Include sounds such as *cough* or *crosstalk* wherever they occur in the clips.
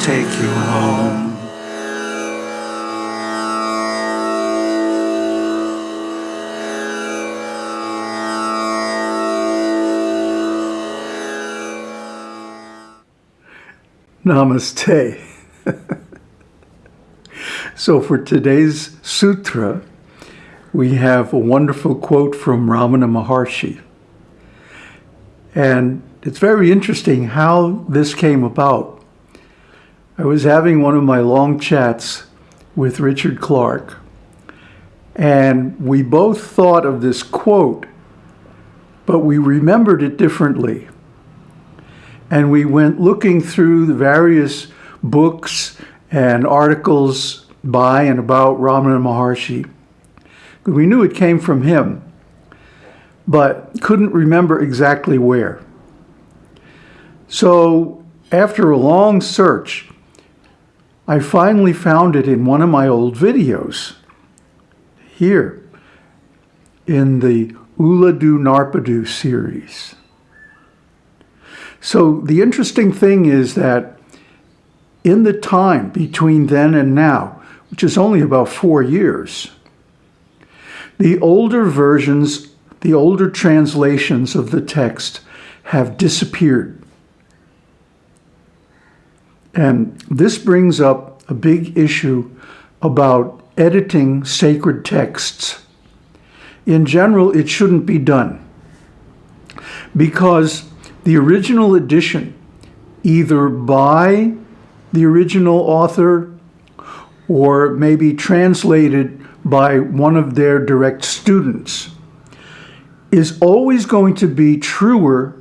take you home. Namaste. so for today's sutra, we have a wonderful quote from Ramana Maharshi. And it's very interesting how this came about. I was having one of my long chats with Richard Clark, and we both thought of this quote, but we remembered it differently and we went looking through the various books and articles by and about Ramana Maharshi. We knew it came from him, but couldn't remember exactly where. So after a long search, I finally found it in one of my old videos here in the Ulladu Narpadu series. So the interesting thing is that in the time between then and now, which is only about four years, the older versions, the older translations of the text have disappeared. And this brings up a big issue about editing sacred texts. In general, it shouldn't be done because the original edition, either by the original author or maybe translated by one of their direct students, is always going to be truer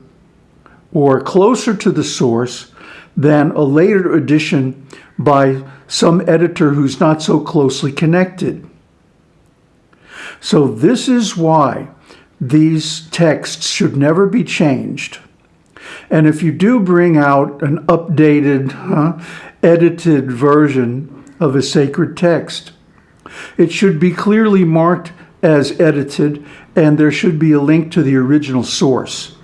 or closer to the source than a later edition by some editor who's not so closely connected. So this is why these texts should never be changed. And if you do bring out an updated, huh, edited version of a sacred text, it should be clearly marked as edited and there should be a link to the original source.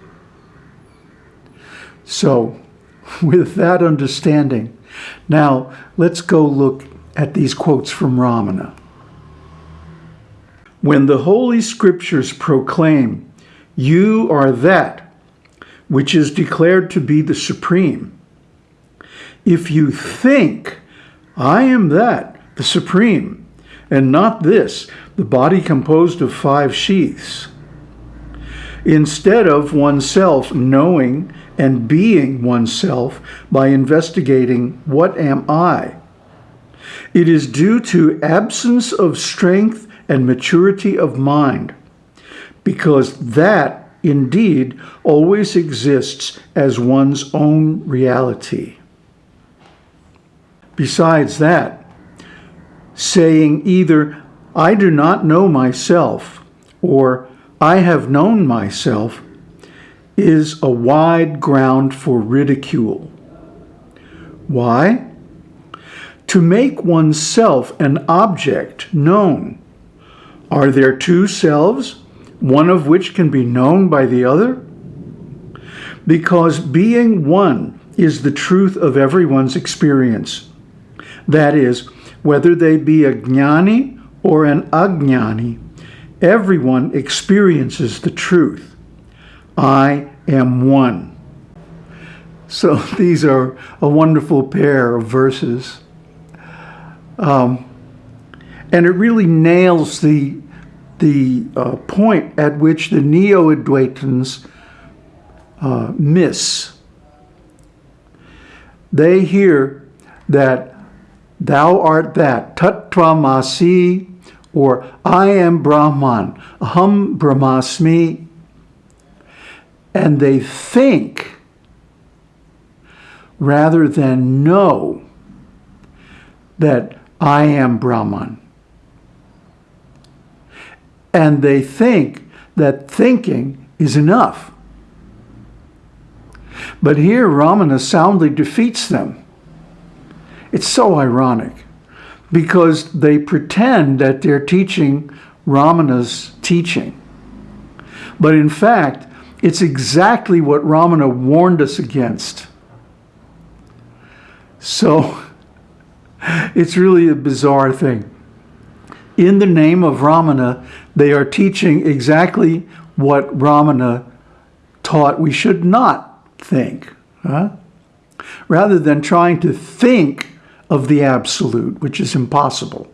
So *laughs* with that understanding, now let's go look at these quotes from Ramana. When the Holy Scriptures proclaim, you are that which is declared to be the supreme. If you think, I am that, the supreme, and not this, the body composed of five sheaths, instead of oneself knowing and being oneself by investigating, what am I? It is due to absence of strength and maturity of mind, because that indeed always exists as one's own reality. Besides that, saying either, I do not know myself, or I have known myself, is a wide ground for ridicule. Why? To make oneself an object known. Are there two selves? one of which can be known by the other? Because being one is the truth of everyone's experience. That is, whether they be a jnani or an ajnani, everyone experiences the truth. I am one. So *laughs* these are a wonderful pair of verses. Um, and it really nails the the uh, point at which the Neo-Advaitins uh, miss. They hear that thou art that, Tattvamasi, or I am Brahman, Aham Brahmasmi, and they think rather than know that I am Brahman and they think that thinking is enough. But here Ramana soundly defeats them. It's so ironic because they pretend that they're teaching Ramana's teaching. But in fact, it's exactly what Ramana warned us against. So *laughs* it's really a bizarre thing. In the name of Ramana, they are teaching exactly what Ramana taught we should not think. Huh? Rather than trying to think of the absolute, which is impossible,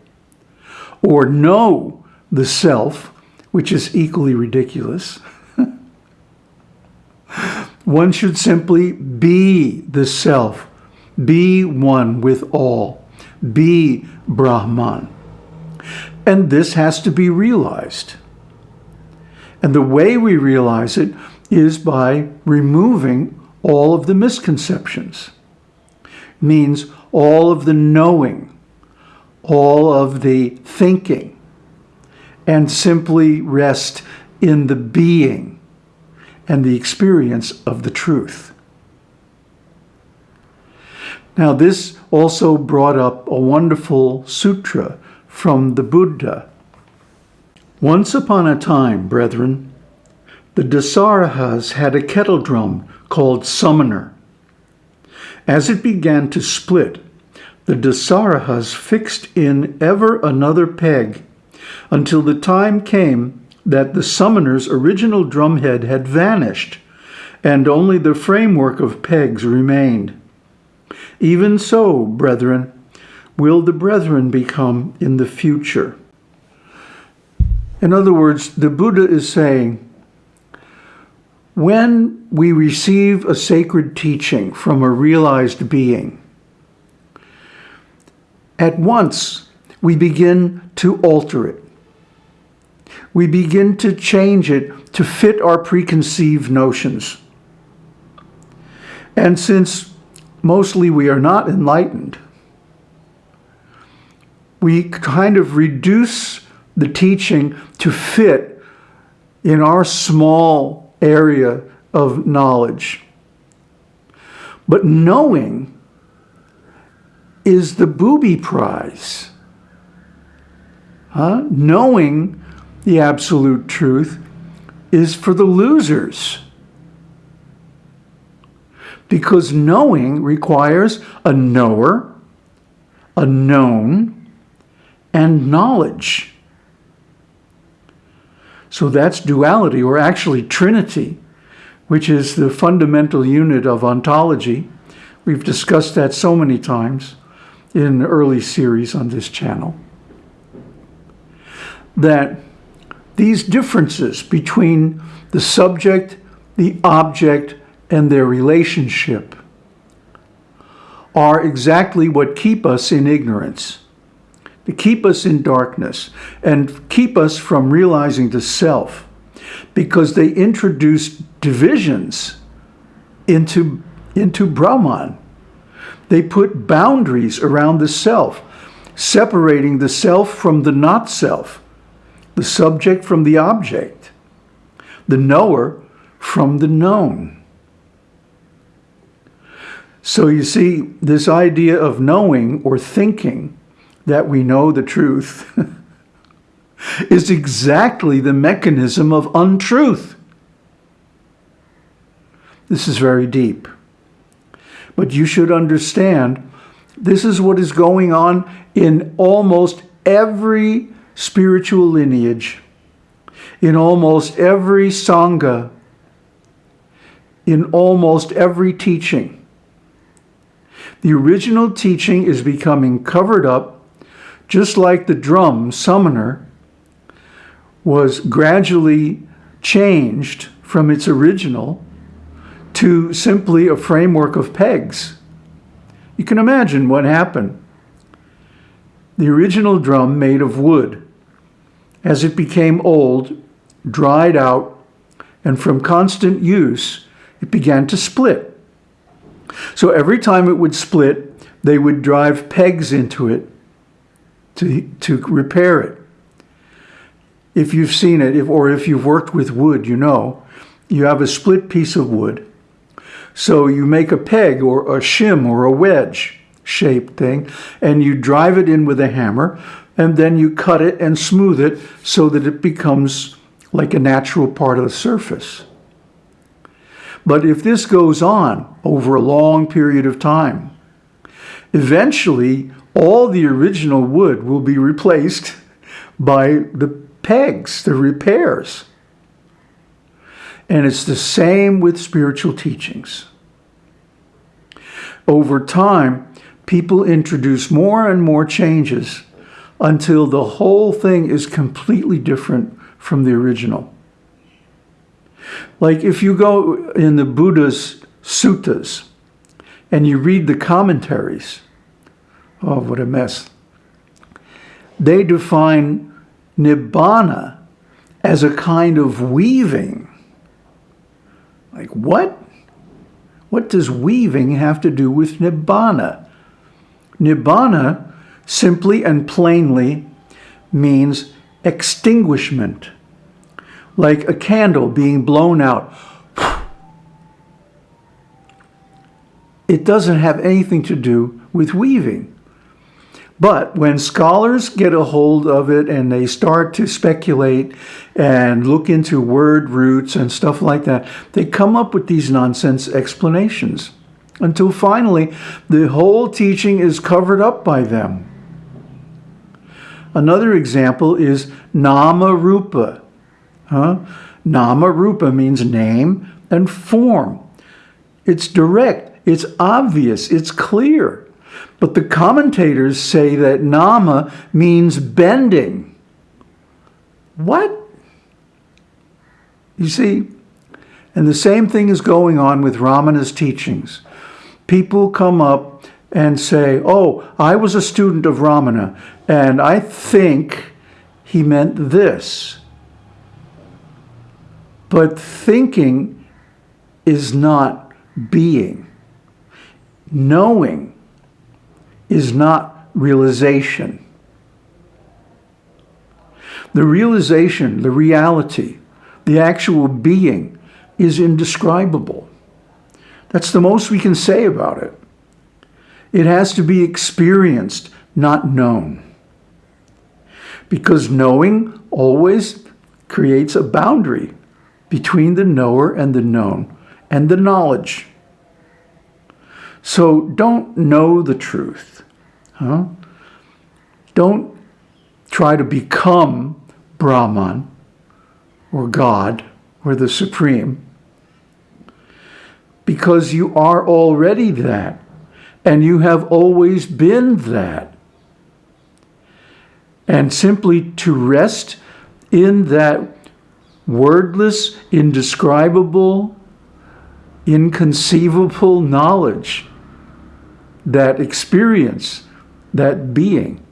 or know the self, which is equally ridiculous. *laughs* One should simply be the self, be one with all, be Brahman. And this has to be realized. And the way we realize it is by removing all of the misconceptions. Means all of the knowing, all of the thinking, and simply rest in the being and the experience of the truth. Now, this also brought up a wonderful sutra from the Buddha. Once upon a time, brethren, the Dasarahas had a kettle drum called Summoner. As it began to split, the Dasarahas fixed in ever another peg until the time came that the summoner's original drumhead had vanished and only the framework of pegs remained. Even so, brethren, will the brethren become in the future. In other words, the Buddha is saying, when we receive a sacred teaching from a realized being, at once we begin to alter it we begin to change it to fit our preconceived notions. And since mostly we are not enlightened, we kind of reduce the teaching to fit in our small area of knowledge. But knowing is the booby prize. Huh? Knowing the absolute truth is for the losers. Because knowing requires a knower, a known, and knowledge. So that's duality, or actually trinity, which is the fundamental unit of ontology. We've discussed that so many times in early series on this channel. That these differences between the subject, the object, and their relationship are exactly what keep us in ignorance, to keep us in darkness, and keep us from realizing the self, because they introduce divisions into, into Brahman. They put boundaries around the self, separating the self from the not self the subject from the object, the knower from the known. So you see, this idea of knowing or thinking that we know the truth *laughs* is exactly the mechanism of untruth. This is very deep. But you should understand this is what is going on in almost every spiritual lineage, in almost every Sangha, in almost every teaching. The original teaching is becoming covered up, just like the drum summoner was gradually changed from its original to simply a framework of pegs. You can imagine what happened the original drum made of wood. As it became old, dried out, and from constant use, it began to split. So every time it would split, they would drive pegs into it to, to repair it. If you've seen it, if, or if you've worked with wood, you know, you have a split piece of wood. So you make a peg or a shim or a wedge shaped thing, and you drive it in with a hammer, and then you cut it and smooth it so that it becomes like a natural part of the surface. But if this goes on over a long period of time, eventually all the original wood will be replaced *laughs* by the pegs, the repairs. And it's the same with spiritual teachings. Over time, people introduce more and more changes until the whole thing is completely different from the original. Like if you go in the Buddha's suttas and you read the commentaries, oh, what a mess. They define nibbana as a kind of weaving. Like what? What does weaving have to do with nibbana? Nibbana simply and plainly means extinguishment, like a candle being blown out. It doesn't have anything to do with weaving. But when scholars get a hold of it and they start to speculate and look into word roots and stuff like that, they come up with these nonsense explanations until finally the whole teaching is covered up by them. Another example is Nama Rupa. Huh? Nama Rupa means name and form. It's direct, it's obvious, it's clear. But the commentators say that nama means bending. What? You see, and the same thing is going on with Ramana's teachings. People come up and say, oh, I was a student of Ramana, and I think he meant this. But thinking is not being. Knowing is not realization. The realization, the reality, the actual being is indescribable. That's the most we can say about it. It has to be experienced, not known. Because knowing always creates a boundary between the knower and the known and the knowledge. So don't know the truth. Huh? Don't try to become Brahman or God or the Supreme because you are already that and you have always been that. And simply to rest in that wordless, indescribable, inconceivable knowledge that experience, that being.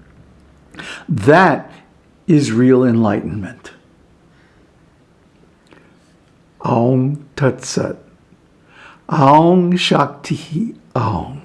That is real enlightenment. Aum Tat Sat. Aum Shakti Aum.